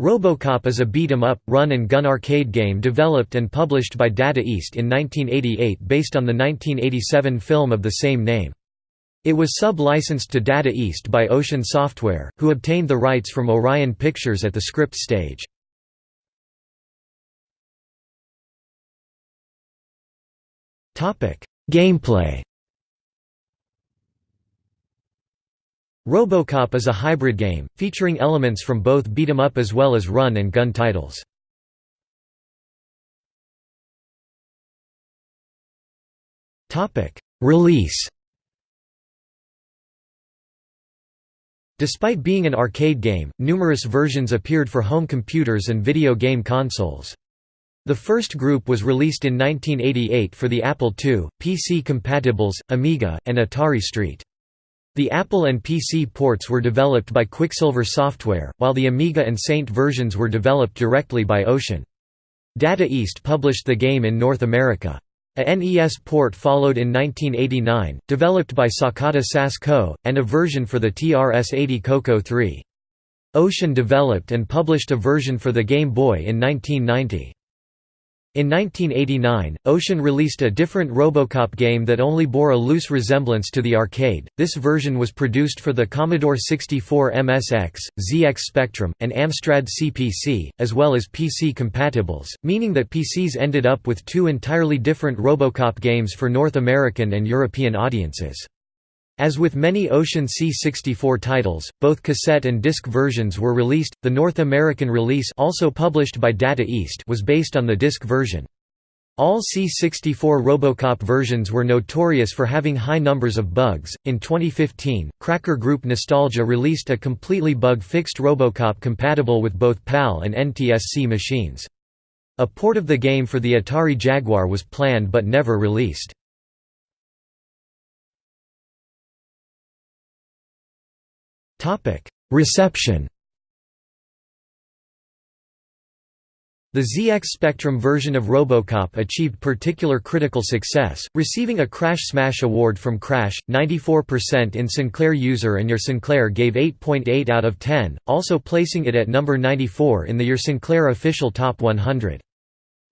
RoboCop is a beat-em-up, run-and-gun arcade game developed and published by Data East in 1988 based on the 1987 film of the same name. It was sub-licensed to Data East by Ocean Software, who obtained the rights from Orion Pictures at the script stage. Gameplay RoboCop is a hybrid game, featuring elements from both beat-em-up as well as run-and-gun titles. Release Despite being an arcade game, numerous versions appeared for home computers and video game consoles. The first group was released in 1988 for the Apple II, PC compatibles, Amiga, and Atari ST. The Apple and PC ports were developed by Quicksilver Software, while the Amiga and ST versions were developed directly by Ocean. Data East published the game in North America. A NES port followed in 1989, developed by Sakata SAS Co., and a version for the TRS-80 Coco 3. Ocean developed and published a version for the Game Boy in 1990. In 1989, Ocean released a different Robocop game that only bore a loose resemblance to the arcade. This version was produced for the Commodore 64 MSX, ZX Spectrum, and Amstrad CPC, as well as PC compatibles, meaning that PCs ended up with two entirely different Robocop games for North American and European audiences. As with many Ocean C64 titles, both cassette and disc versions were released. The North American release, also published by Data East, was based on the disc version. All C64 Robocop versions were notorious for having high numbers of bugs. In 2015, Cracker Group Nostalgia released a completely bug-fixed Robocop compatible with both PAL and NTSC machines. A port of the game for the Atari Jaguar was planned but never released. Reception The ZX Spectrum version of Robocop achieved particular critical success, receiving a Crash Smash Award from Crash, 94% in Sinclair User and Your Sinclair gave 8.8 out of 10, also placing it at number 94 in the Your Sinclair official Top 100.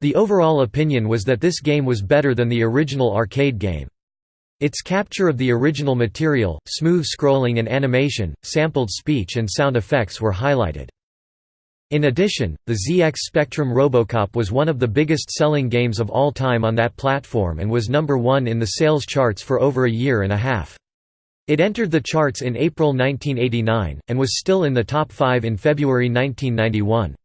The overall opinion was that this game was better than the original arcade game. Its capture of the original material, smooth scrolling and animation, sampled speech and sound effects were highlighted. In addition, the ZX Spectrum Robocop was one of the biggest selling games of all time on that platform and was number one in the sales charts for over a year and a half. It entered the charts in April 1989, and was still in the top five in February 1991.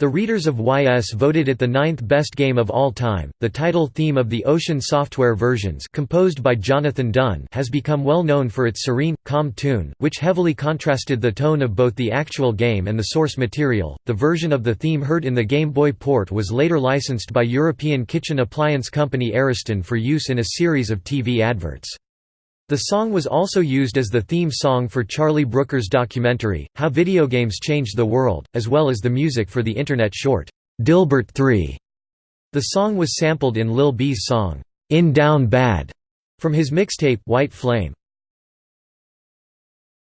The readers of YS voted it the ninth best game of all time. The title theme of the Ocean Software versions, composed by Jonathan Dunn, has become well known for its serene, calm tune, which heavily contrasted the tone of both the actual game and the source material. The version of the theme heard in the Game Boy port was later licensed by European kitchen appliance company Ariston for use in a series of TV adverts. The song was also used as the theme song for Charlie Brooker's documentary, How Video Games Changed the World, as well as the music for the Internet short, Dilbert 3. The song was sampled in Lil B's song, In Down Bad, from his mixtape, White Flame.